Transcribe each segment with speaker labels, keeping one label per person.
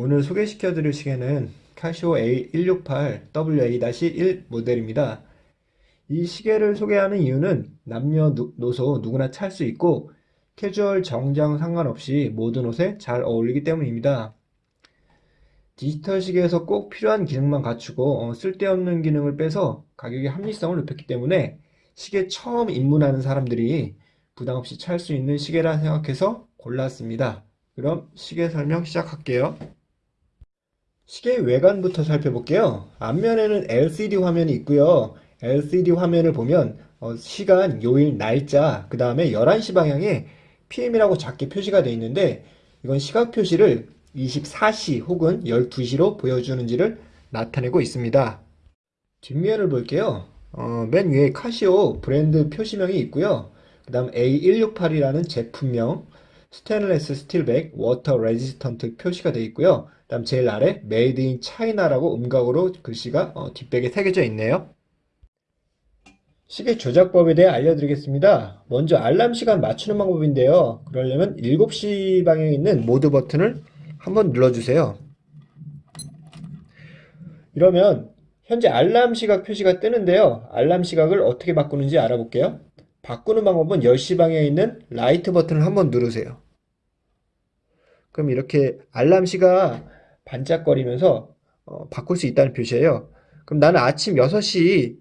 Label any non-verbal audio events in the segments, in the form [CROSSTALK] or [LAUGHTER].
Speaker 1: 오늘 소개시켜 드릴 시계는 카시오 A168WA-1 모델입니다. 이 시계를 소개하는 이유는 남녀노소 누구나 찰 수 있고 캐주얼 정장 상관없이 모든 옷에 잘 어울리기 때문입니다. 디지털 시계에서 꼭 필요한 기능만 갖추고 어, 쓸데없는 기능을 빼서 가격의 합리성을 높였기 때문에 시계 처음 입문하는 사람들이 부담없이 찰 수 있는 시계라 생각해서 골랐습니다. 그럼 시계 설명 시작할게요. 시계 외관부터 살펴볼게요. 앞면에는 LCD 화면이 있고요. LCD 화면을 보면 어, 시간, 요일, 날짜, 그 다음에 11시 방향에 PM이라고 작게 표시가 되어 있는데 이건 시각 표시를 24시 혹은 12시로 보여주는지를 나타내고 있습니다. 뒷면을 볼게요. 어, 맨 위에 카시오 브랜드 표시명이 있고요. 그 다음 A168이라는 제품명, stainless steel back, water resistant 표시가 되어 있고요. 그 다음 제일 아래 made in China라고 음각으로 글씨가 어, 뒷back에 새겨져 있네요. 시계 조작법에 대해 알려드리겠습니다. 먼저 알람 시간 맞추는 방법인데요. 그러려면 7시 방향에 있는 모드 버튼을 한번 눌러주세요. 이러면 현재 알람 시각 표시가 뜨는데요. 알람 시각을 어떻게 바꾸는지 알아볼게요. 바꾸는 방법은 10시 방향에 있는 라이트 버튼을 한번 누르세요. 그럼 이렇게 알람 시가 반짝거리면서 어, 바꿀 수 있다는 표시예요. 그럼 나는 아침 6시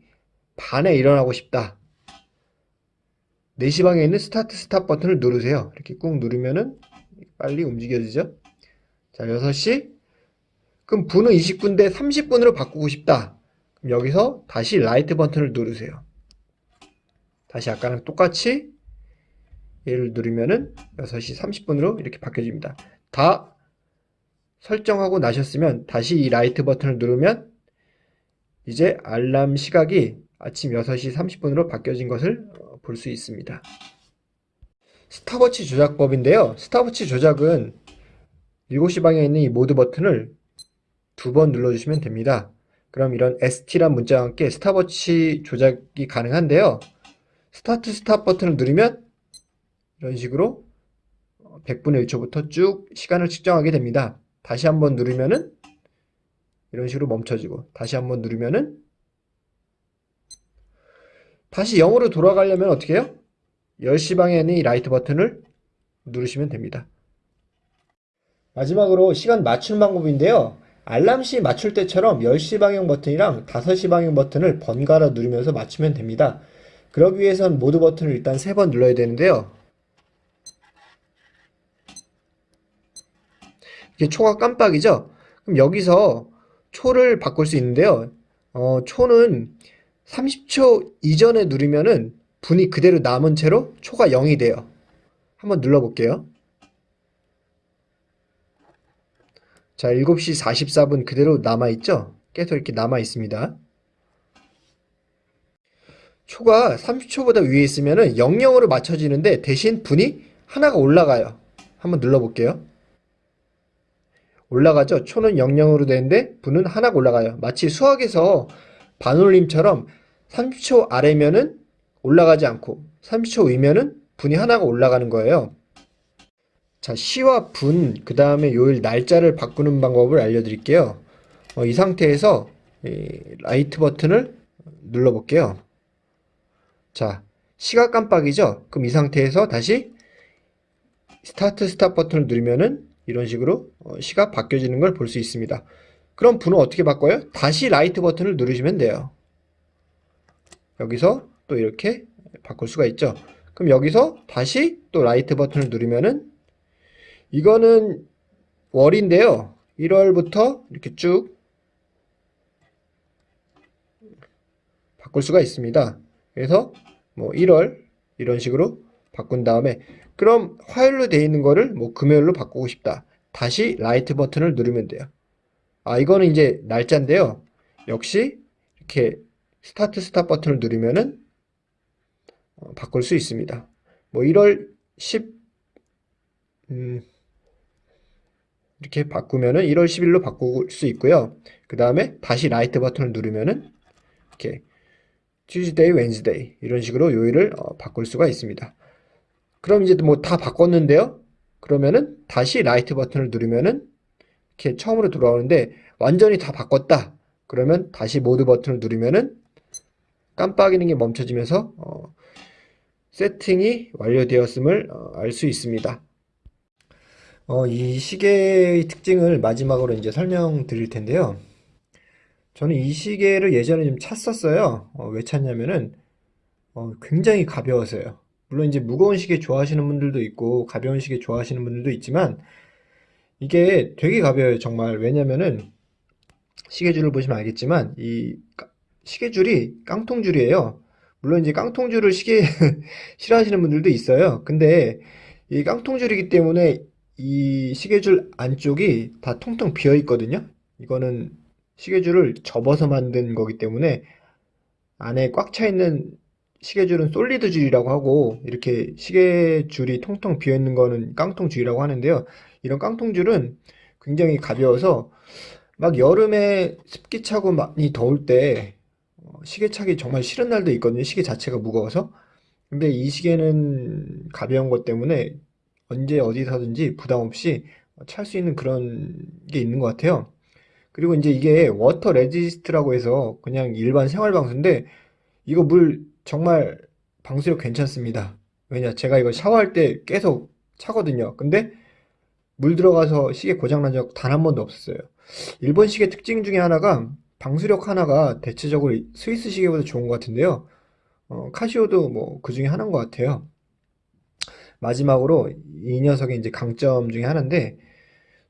Speaker 1: 반에 일어나고 싶다. 4시 방에 있는 start stop 버튼을 누르세요. 이렇게 꾹 누르면은 빨리 움직여지죠. 자, 6시. 그럼 분은 20분인데 30분으로 바꾸고 싶다. 그럼 여기서 다시 라이트 버튼을 누르세요. 다시 아까랑 똑같이 얘를 누르면은 6시 30분으로 이렇게 바뀌어집니다. 다 설정하고 나셨으면 다시 이 라이트 버튼을 누르면 이제 알람 시각이 아침 6시 30분으로 바뀌어진 것을 어, 볼수 있습니다. 스탑워치 조작법인데요. 스탑워치 조작은 7시 방향에 있는 이 모드 버튼을 두 번 눌러주시면 됩니다. 그럼 이런 ST란 문자와 함께 스탑워치 조작이 가능한데요. start stop 버튼을 누르면 이런 식으로 100분의 1초부터 쭉 시간을 측정하게 됩니다. 다시 한번 누르면은 이런 식으로 멈춰지고 다시 한번 누르면은 다시 0으로 돌아가려면 어떻게 해요? 10시 방에 있는 이 라이트 버튼을 누르시면 됩니다. 마지막으로 시간 맞추는 방법인데요. 알람시 맞출 때처럼 10시 방향 버튼이랑 5시 방향 버튼을 번갈아 누르면서 맞추면 됩니다. 그러기 위해선 모드 버튼을 일단 3번 눌러야 되는데요. 이게 초가 깜빡이죠? 그럼 여기서 초를 바꿀 수 있는데요. 어, 초는 30초 이전에 누르면은 분이 그대로 남은 채로 초가 0이 돼요. 한번 눌러볼게요. 자, 7시 44분 그대로 남아있죠? 계속 이렇게 남아있습니다. 초가 30초보다 위에 있으면 00으로 맞춰지는데 대신 분이 하나가 올라가요. 한번 눌러볼게요. 올라가죠? 초는 00으로 되는데 분은 하나가 올라가요. 마치 수학에서 반올림처럼 30초 아래면은 올라가지 않고 30초 위면은 분이 하나가 올라가는 거예요. 자, 시와 분, 그 다음에 요일 날짜를 바꾸는 방법을 알려드릴게요. 어, 이 상태에서 이 라이트 버튼을 눌러볼게요. 자, 시가 깜빡이죠? 그럼 이 상태에서 다시 start stop 버튼을 누르면은 이런 식으로 어, 시가 바뀌어지는 걸 볼 수 있습니다. 그럼 분은 어떻게 바꿔요? 다시 라이트 버튼을 누르시면 돼요. 여기서 또 이렇게 바꿀 수가 있죠. 그럼 여기서 다시 또 라이트 버튼을 누르면은 이거는 월인데요. 1월부터 이렇게 쭉 바꿀 수가 있습니다. 그래서 뭐 1월 이런 식으로 바꾼 다음에 그럼 화요일로 되어 있는 거를 뭐 금요일로 바꾸고 싶다. 다시 라이트 버튼을 누르면 돼요. 아 이거는 이제 날짜인데요. 역시 이렇게 start stop 버튼을 누르면은 어, 바꿀 수 있습니다. 뭐 1월 10 음, 이렇게 바꾸면은 1월 10일로 바꿀 수 있고요. 그 다음에 다시 라이트 버튼을 누르면은 이렇게 Tuesday, Wednesday 이런 식으로 요일을 어, 바꿀 수가 있습니다. 그럼 이제 뭐 다 바꿨는데요. 그러면은 다시 라이트 버튼을 누르면은 이렇게 처음으로 돌아오는데 완전히 다 바꿨다. 그러면 다시 모드 버튼을 누르면은 깜빡이는 게 멈춰지면서 어, 세팅이 완료되었음을 알수 있습니다. 어, 이 시계의 특징을 마지막으로 이제 설명드릴 텐데요. 저는 이 시계를 예전에 좀 찼었어요. 어, 왜 찼냐면은 어, 굉장히 가벼워서요. 물론 이제 무거운 시계 좋아하시는 분들도 있고 가벼운 시계 좋아하시는 분들도 있지만 이게 되게 가벼워요, 정말. 왜냐면은 시계줄을 보시면 알겠지만 이 까- 시계줄이 깡통줄이에요. 물론 이제 깡통줄을 시계 [LAUGHS] 싫어하시는 분들도 있어요. 근데 이 깡통줄이기 때문에 이 시계줄 안쪽이 다 통통 비어 있거든요. 이거는 시계줄을 접어서 만든 거기 때문에 안에 꽉 차 있는 시계줄은 솔리드 줄이라고 하고 이렇게 시계줄이 통통 비어 있는 거는 깡통 줄이라고 하는데요. 이런 깡통 줄은 굉장히 가벼워서 막 여름에 습기 차고 많이 더울 때 어, 시계 차기 정말 싫은 날도 있거든요. 시계 자체가 무거워서. 근데 이 시계는 가벼운 것 때문에 언제 어디서든지 부담 없이 찰 수 있는 그런 게 있는 것 같아요. 그리고 이제 이게 water resist라고 해서 그냥 일반 생활 방수인데 이거 물 정말 방수력 괜찮습니다. 왜냐? 제가 이거 샤워할 때 계속 차거든요. 근데 물 들어가서 시계 고장 난 적 단 한 번도 없었어요. 일본 시계 특징 중에 하나가 방수력 하나가 대체적으로 스위스 시계보다 좋은 것 같은데요. 어, 카시오도 뭐 그 중에 하나인 것 같아요. 마지막으로 이 녀석의 이제 강점 중에 하나인데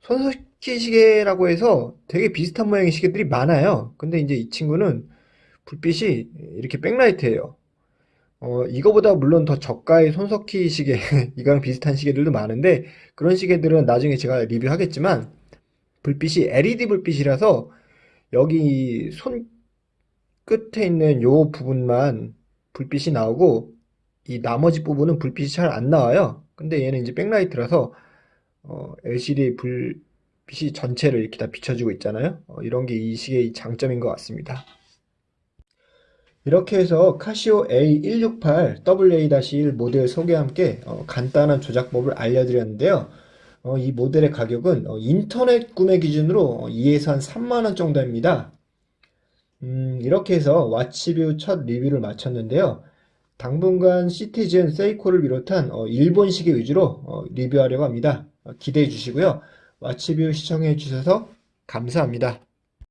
Speaker 1: 손석희 시계라고 해서 되게 비슷한 모양의 시계들이 많아요. 근데 이제 이 친구는 불빛이 이렇게 백라이트예요. 어, 이거보다 물론 더 저가의 손석희 시계, [LAUGHS] 이거랑 비슷한 시계들도 많은데 그런 시계들은 나중에 제가 리뷰하겠지만 불빛이 LED 불빛이라서 여기 손 끝에 있는 요 부분만 불빛이 나오고 이 나머지 부분은 불빛이 잘 안 나와요. 근데 얘는 이제 백라이트라서 어, LCD 불빛이 전체를 이렇게 다 비춰주고 있잖아요. 어, 이런 게 이 시계의 장점인 것 같습니다. 이렇게 해서 카시오 A168 WA-1 모델 소개와 함께 어, 간단한 조작법을 알려드렸는데요. 어, 이 모델의 가격은 어, 인터넷 구매 기준으로 2에서 한 3만원 정도입니다. 음, 이렇게 해서 와치뷰 첫 리뷰를 마쳤는데요. 당분간 시티즌, 세이코를 비롯한 어, 일본 시계 위주로 어, 리뷰하려고 합니다. 어, 기대해 주시고요. 와치뷰 시청해 주셔서 감사합니다.